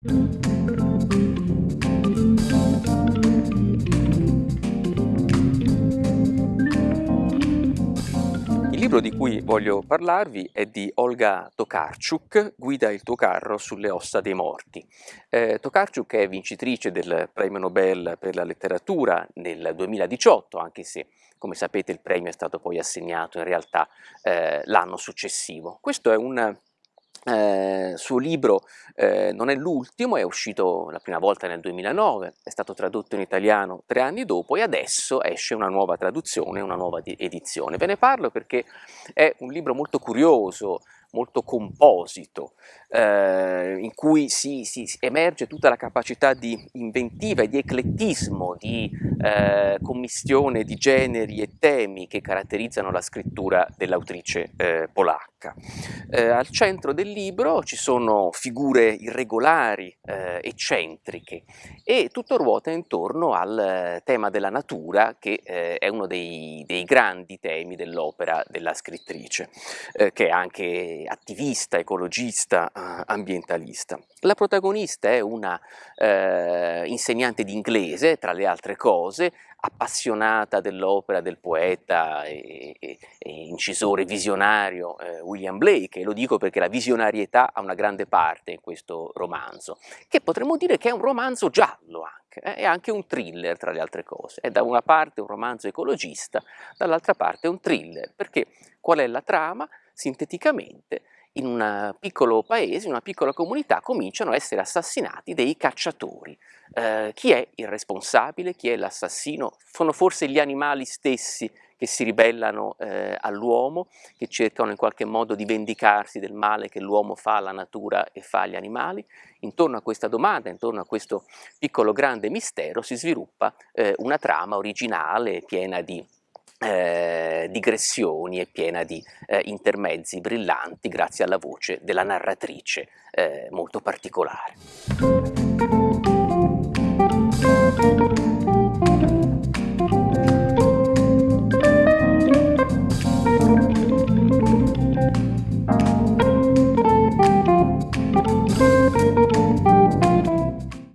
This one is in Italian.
Il libro di cui voglio parlarvi è di Olga Tokarczuk, Guida il tuo carro sulle ossa dei morti. Eh, Tokarczuk è vincitrice del premio Nobel per la letteratura nel 2018, anche se come sapete il premio è stato poi assegnato in realtà eh, l'anno successivo. Questo è un eh, suo libro eh, non è l'ultimo, è uscito la prima volta nel 2009, è stato tradotto in italiano tre anni dopo e adesso esce una nuova traduzione, una nuova edizione. Ve ne parlo perché è un libro molto curioso, molto composito, eh, in cui si, si, emerge tutta la capacità di inventiva e di eclettismo, di eh, commistione di generi e temi che caratterizzano la scrittura dell'autrice eh, polacca. Eh, al centro del libro ci sono figure irregolari, eh, eccentriche e tutto ruota intorno al tema della natura che eh, è uno dei, dei grandi temi dell'opera della scrittrice, che è anche attivista, ecologista, eh, ambientalista. La protagonista è una eh, insegnante di inglese, tra le altre cose, appassionata dell'opera del poeta e, e, e incisore visionario eh, William Blake, e lo dico perché la visionarietà ha una grande parte in questo romanzo, che potremmo dire che è un romanzo giallo anche, eh, è anche un thriller tra le altre cose, è da una parte un romanzo ecologista, dall'altra parte un thriller, perché qual è la trama? Sinteticamente in un piccolo paese, in una piccola comunità, cominciano a essere assassinati dei cacciatori. Eh, chi è il responsabile? Chi è l'assassino? Sono forse gli animali stessi che si ribellano eh, all'uomo, che cercano in qualche modo di vendicarsi del male che l'uomo fa alla natura e fa agli animali? Intorno a questa domanda, intorno a questo piccolo grande mistero, si sviluppa eh, una trama originale, piena di eh, digressioni e piena di eh, intermezzi brillanti grazie alla voce della narratrice eh, molto particolare.